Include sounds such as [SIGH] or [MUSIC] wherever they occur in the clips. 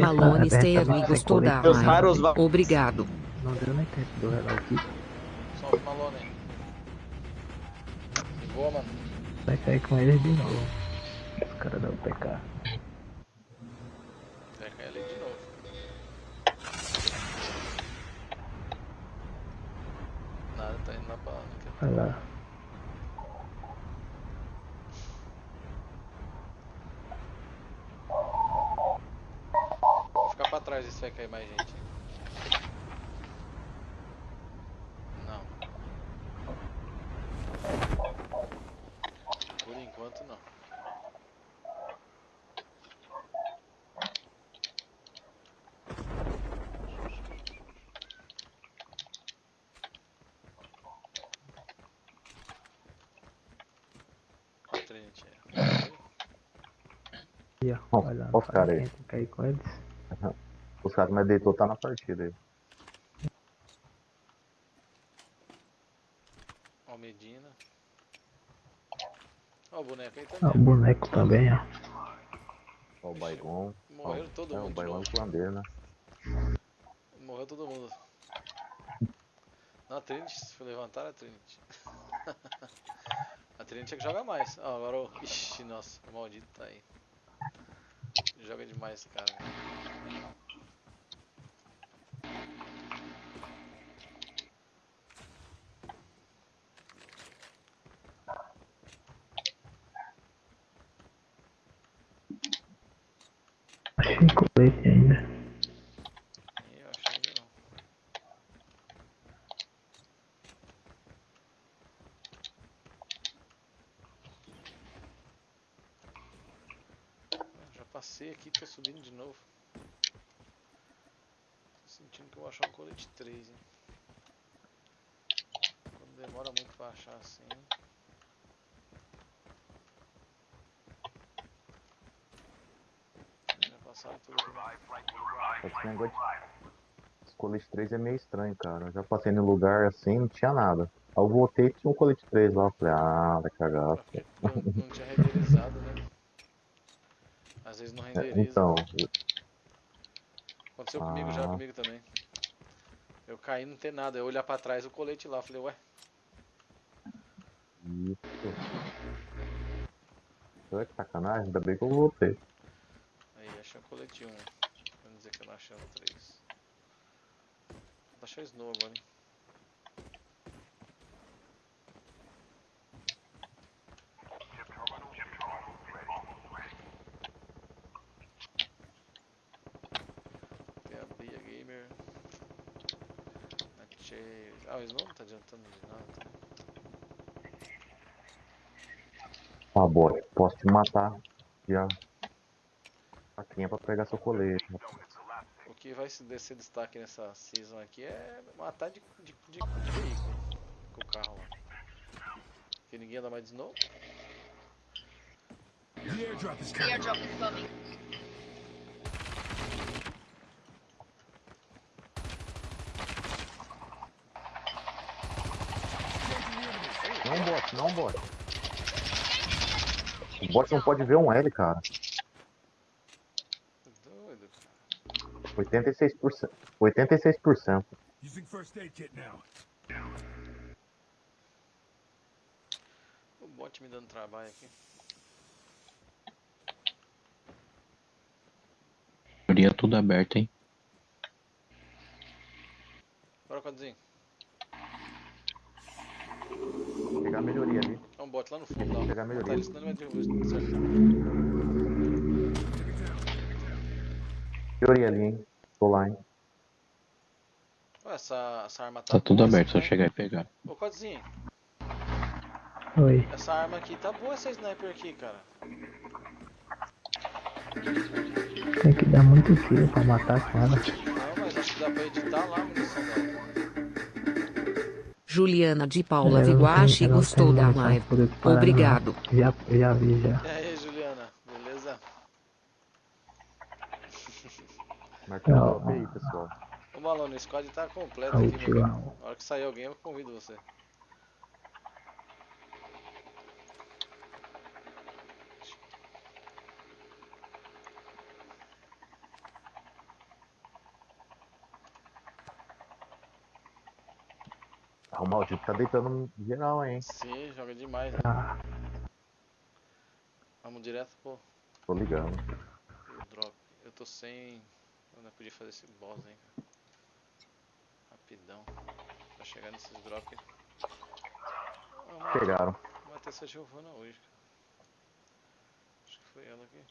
Malone Sterling gostou da Meus raros. Obrigado. Não deu nem tempo do relar o kit. Salve Malone. De boa, mano. Vai cair com eles de novo. Os caras da UPK. Vai cair ali de novo. Nada, tá indo lá pra lá. Vai pra trás se vai cair mais gente. Não. Por enquanto não. Trinity. E os caras aí. Cair com eles. Que mais deitou tá na partida aí. Ó o Medina. Ó o boneco aí Ah, o também. boneco também, ó. Ó o Baigon. Morreram todo É, o mundo de Baigon novo. islandês, né? Morreu todo mundo. Na Trinity, se for levantar a Trinity. [LAUGHS] a Trinity é que joga mais. Ó, agora o. Ixi, nossa, o maldito tá aí. Joga demais esse cara. Achei colete ainda. Ih, eu achei que não. Ah, Já passei aqui, tô subindo de novo. Tô sentindo que eu vou achar um colete 3, hein. Quando demora muito pra achar assim. Tudo. Esse negócio de... Colete 3 é meio estranho, cara. Eu já passei no lugar assim, não tinha nada. Aí eu voltei e tinha um colete 3 lá. Eu falei, ah, vai cagar. Porque não, não tinha renderizado, né? Às vezes não É, renderiza. então, Aconteceu comigo já, Ah. comigo também. Eu caí não tem nada, eu olhar pra trás o colete lá, falei, ué, isso. Olha que sacanagem, ainda bem que eu voltei. Achei o colete 1. Vamos dizer que eu não achei o 3. Vou achar Snow agora, hein? Tem a Gamer. A. Ah, o Snow não tá adiantando de nada. Ah, boy, posso te matar. Já. Faquinha pra pegar seu colete. O que vai se descer destaque nessa season aqui é matar de, de, de, de veículo com o carro lá. Porque ninguém anda mais de snow. The airdrop is coming. Airdrop is coming. Não bot, não bot. O bot não pode ver um L, cara. Doido, cara. 86%. 86%. Using first aid kit now. O bot me dando trabalho aqui. Teoria tudo aberto, hein? Bora, Codzinho. Vou pegar a melhoria ali. É um bot lá no fundo, lá. ó. Pegar a melhoria. ele, senão ele vai derrubar. Certo. Melhoria ali, hein. Tô lá, hein. Ó, essa, essa arma tá Tá tudo boa, aberto, essa só chegar e pegar. Ô, Codzinho, Oi. essa arma aqui tá boa, essa sniper aqui, cara. Tem que dar muito tiro pra matar com ela. Não, mas acho que dá pra editar lá a munição dela. Juliana de Paula não Viguache gostou da live. disparar, não. Obrigado. Já, já vi, já. E Pessoal. O Malone, o squad tá completo tá aqui, meu Na hora que sair alguém, eu convido você. Ah, o maldito tá deitando geral, hein? Sim, joga demais. Né? Ah. Vamos direto, pô. Tô ligando. Drop. Eu tô sem. Eu não podia fazer esse boss, hein, cara. Rapidão. Pra chegar nesses drops. Pegaram. até essa Giovana hoje, cara. Acho que foi ela aqui.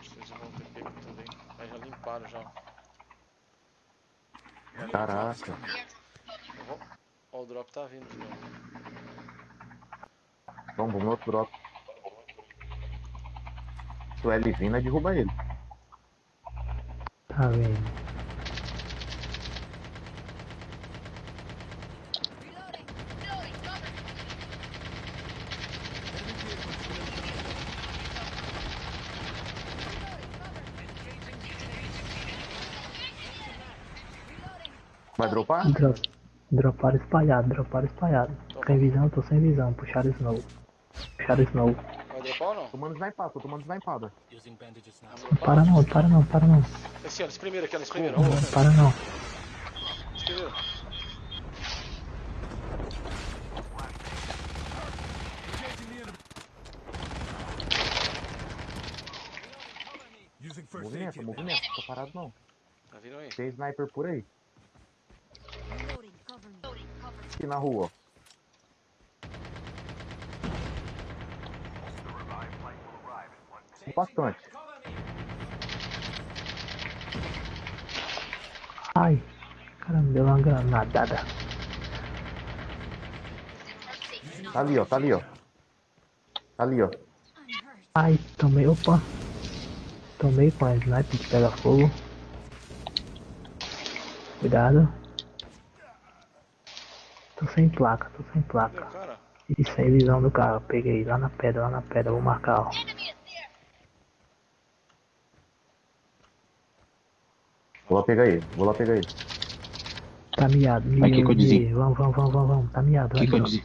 Vocês vão ter pego também. Mas já limparam já. Caraca. Eu vou- Ó, o drop tá vindo de novo. Vamos, vamos outro drop. Vindo, é derruba ele. tá vendo? Vai dropar? Drop, droparam espalhado, droparam espalhado. Sem visão, tô sem visão. Puxaram snow. Puxaram snow. Dropar ou não? Tomando snipada, tô tomando snipada. Para não, para não, para não. Esse, ó, esse primeiro aqui, ó, esse primeiro. Não, para não. esse primeiro. Engaging the enemy. Using first aid Movimento, movimento. Tô parado não. Tá vindo aí. Tem sniper por aí. Aqui na rua. ó. Bastante. Ai, caramba, deu uma granadada. Tá ali, ó. Tá ali, ó. Tá ali, ó. Ai, tomei, opa. Tomei com a sniper que pega fogo. Cuidado. Tô sem placa, tô sem placa. o cara? E sem visão do carro. Peguei lá na pedra, lá na pedra, vou marcar, ó. Lá pegar ele. Vou lá pegar ele. Tá miado, Aqui que eu miado. dizia. Vamos, vamos, vamos, vamos, vamos. Tá miado, O que, eu ó. dizia?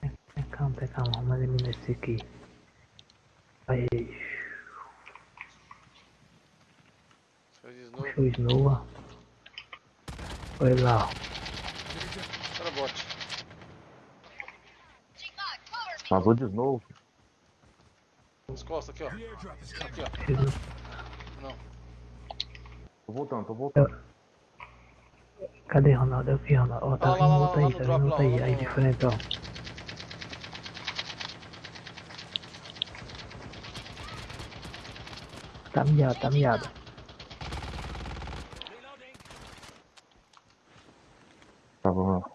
Pé, Calma, pé, calma, vamos eliminar esse aqui. Aí, Fez de novo. o. Olha lá, ó. Cara, bot. Vazou de snow. Nas costas aqui, ó. Aqui, ó. Tô voltando, tô voltando. Cadê Ronaldo? Aqui, Ronaldo. Ó, tá Lá, vindo outro aí, tá vindo outro aí. Aí de frente, ó. Tá miado, tá miado. Tá, vamos lá.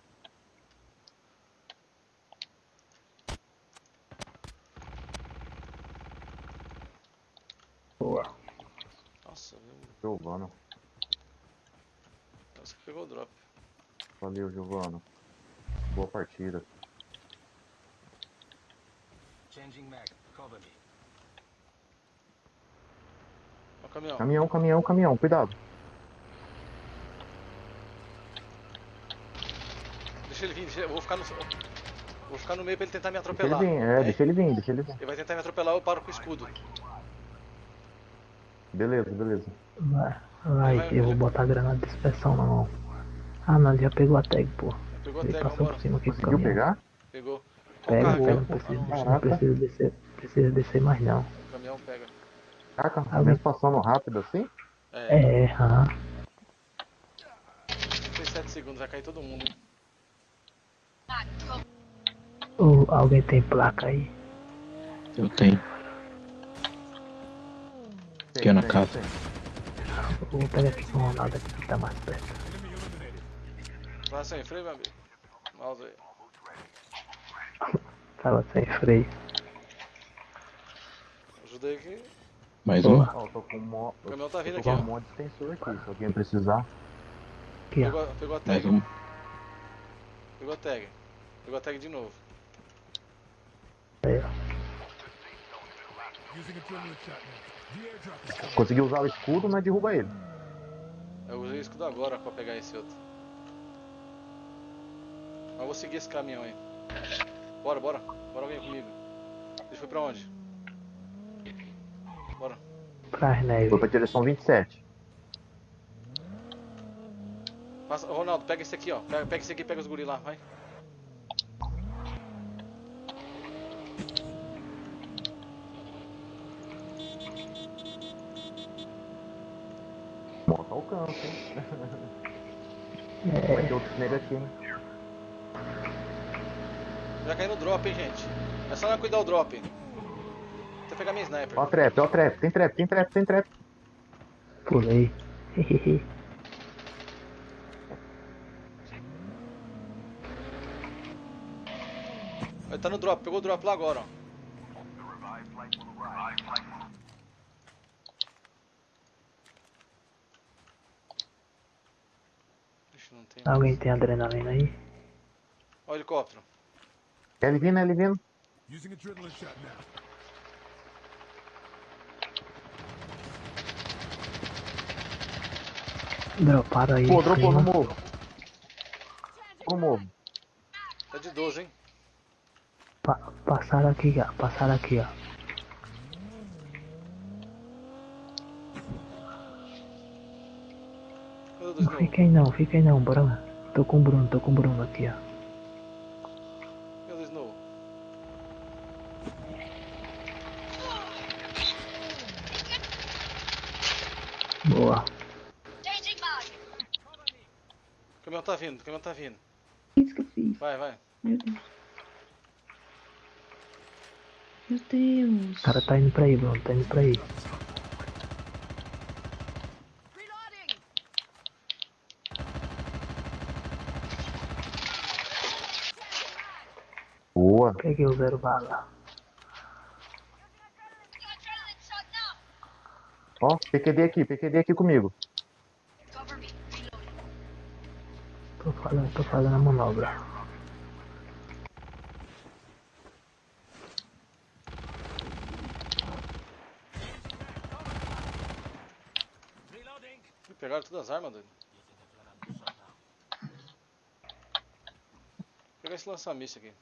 Boa. Nossa, viu? Giovano. Nossa, que pegou o drop. Valeu, Giovano. Boa partida. Changing mag. Cover me. Ó o caminhão. Caminhão, caminhão, caminhão. Cuidado. Deixa ele vir, deixa... eu vou ficar no. Vou ficar no meio pra ele tentar me Deixa ele atropelar. vir, é, É, deixa ele vir, deixa ele vir. Ele vai tentar me atropelar, eu paro com o escudo. Beleza, beleza. Vai, vai, Vai, eu vou botar a granada de dispersão na mão. Ah, não, ele já pegou a tag, pô. Pegou a Ele tag, passou por cima aqui Conseguiu caminhão. pegar? Pegou. Pega, pega, não precisa, não precisa descer, precisa descer mais não. O caminhão pega. Caraca, Ah, mesmo passando rápido assim? É, É, aham. 37 segundos, vai cair todo mundo. Ô, alguém tem placa aí? Eu tenho. Aqui na casa. Vou pegar aqui com o Ronaldo aqui que tá mais perto. Vai sem freio, meu amigo. Mouse aí. Tava sem freio. Ajudei aqui. Mais um? Ó, eu tô com mo... O caminhão tá vindo aqui, ó. um monte de extensor aqui. Se alguém precisar. Aqui, ó. Pegou, a- pegou a Mais tag. um. Pegou a tag. Pegou a tag de novo. Aí, ó. Consegui usar o escudo, mas derruba ele. Eu usei o escudo agora pra pegar esse outro. Mas eu vou seguir esse caminhão aí. Bora, bora. Bora alguém comigo. Ele foi pra onde? Bora. Pra neve. Foi pra direção 27. Passa, ô, Ronaldo, pega esse aqui, ó. Pega, pega esse aqui, pega os guri lá, vai. Moto alcança, hein? É, Vai ter outros nega aqui, hein? Já caiu no drop, hein, gente. É só não cuidar o drop. Vou pegar minha sniper. Ó a trap, ó a trap, tem trap, tem trap, tem trap. pulei. [LAUGHS] Ele tá no drop, pegou o drop lá agora, ó. Tem. Alguém tem adrenalina aí? Ó o helicóptero. Ele vindo, ele vindo. Droparam aí. Pô, dropou no morro. No morro. Tá de 12, hein? Pa- passaram aqui, ó. Passaram aqui, ó. Não fica aí não, fica aí não, Bruno. Tô com o Bruno, tô com o Bruno aqui, ó. Cadê o do Snow? Boa. O caminhão tá vindo, o caminhão tá vindo. Isso que eu fiz. Vai, vai. Meu Deus. Meu Deus. O cara tá indo pra aí, Bruno, tá indo pra aí. Boa. Peguei o zero bala. Ó, PQD aqui, PQD aqui comigo. Tô fazendo, tô fazendo a manobra. Ih, Pegaram todas as armas, doido. Vou pegar esse lança-míssil aqui.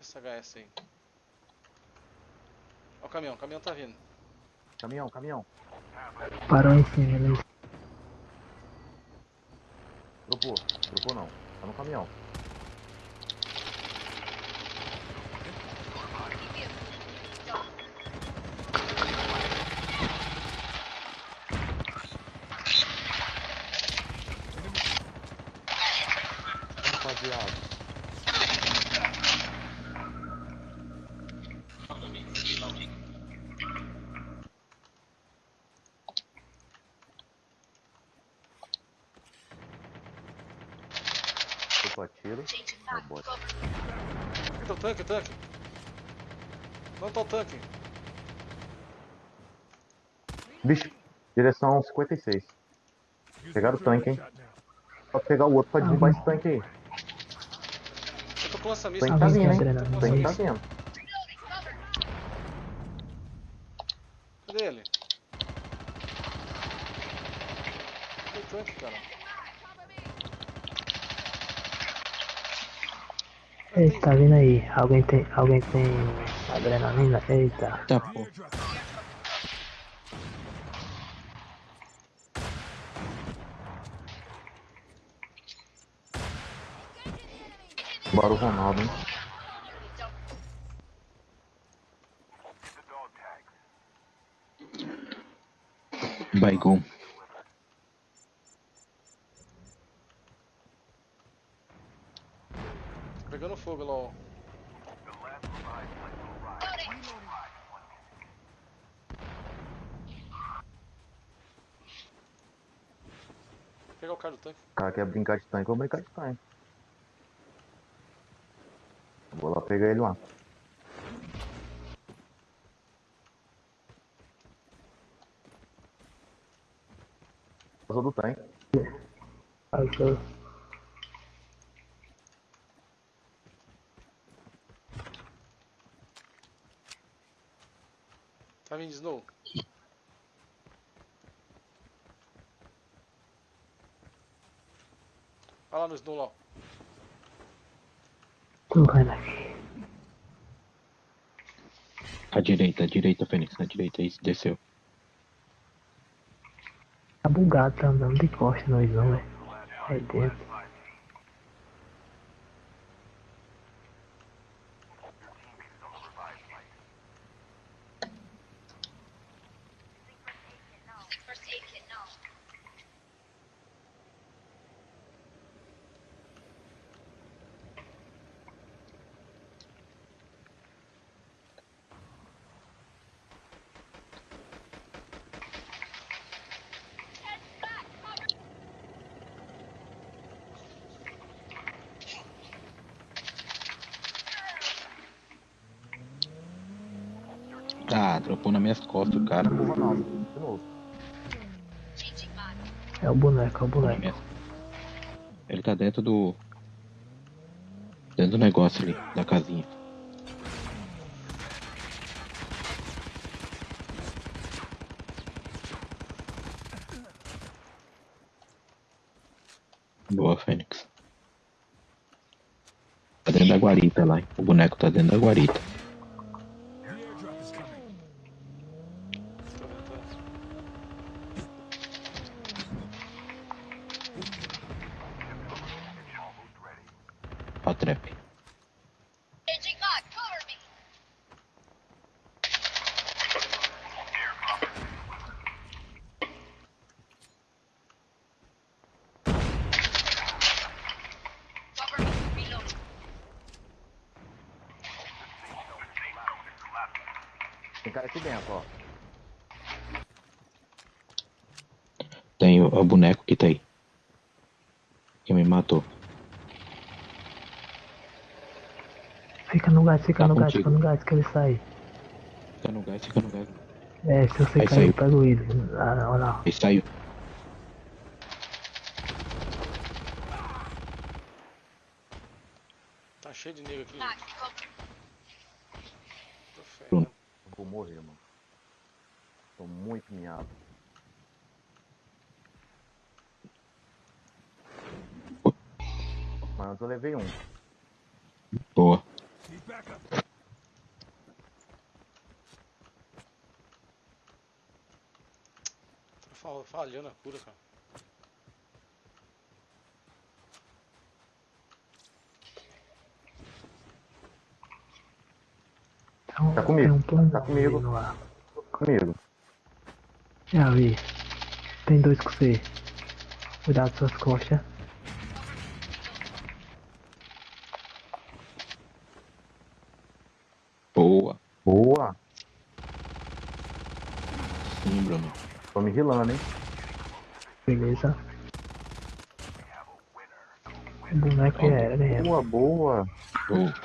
Essa HS aí. Ó o caminhão, o caminhão tá vindo. Caminhão, caminhão. Parou em cima, né? Dropou. Dropou não. Tá no caminhão. Opa, tiro. Ó, bot. Aqui tá o tanque, o tanque. Não tá o tanque. Bicho, direção 56. Using Pegaram o tanque, hein? Pode pegar o outro pra derrubar esse tanque aí. Eu tô com O lança-míssil. tanque tá vindo, tem hein? tanque tá vindo. Cadê ele? Cadê o tanque, cara? Eita, tá vindo aí. Alguém tem, alguém tem adrenalina? Eita. Tá, pô. Bora o Ronaldo, hein? Baigon. Tá pegando fogo, LOL. Vou pegar o cara do tanque. O cara quer brincar de tanque, eu vou brincar de tanque. Vou lá pegar ele lá. Passou do tanque. Passou. Tá vindo de Snow. Olha lá no Snow lá. ó. Tô vendo aqui. À direita, à direita, Fênix, na direita. Isso, desceu. Tá bugado, tá andando de costa nós não, velho. Aí dentro. Ah, dropou nas minhas costas o cara. É o boneco, é o boneco. Ele tá dentro do. Dentro do negócio ali, da casinha. Boa, Fênix. Tá dentro da guarita lá, hein? O boneco tá dentro da guarita. The airdrop is coming. Tô tentando. A trap. Tem cara aqui dentro, ó. Tem o, o boneco que tá aí. Que me matou. Fica no gás, fica Tá no gás, contigo. fica no gás que ele sai. Fica no gás, fica no gás. É, se você Aí cair, saiu. pega o ídolo. Ah, olha lá. Ele saiu. Tá cheio de nego aqui. gente. Tô ferrado. Bruno. Eu vou morrer, mano. Tô muito miado. Mas eu levei um. Boa. Falhando a cura, cara. Tá comigo, Tem um plano tá comigo. ar. Comigo. Já vi. Tem dois com você. Cuidado com suas costas. Boa. Boa. Sim, Bruno. Tô me rilando, hein? Beleza. O boneco era, né? Boa, boa. Boa.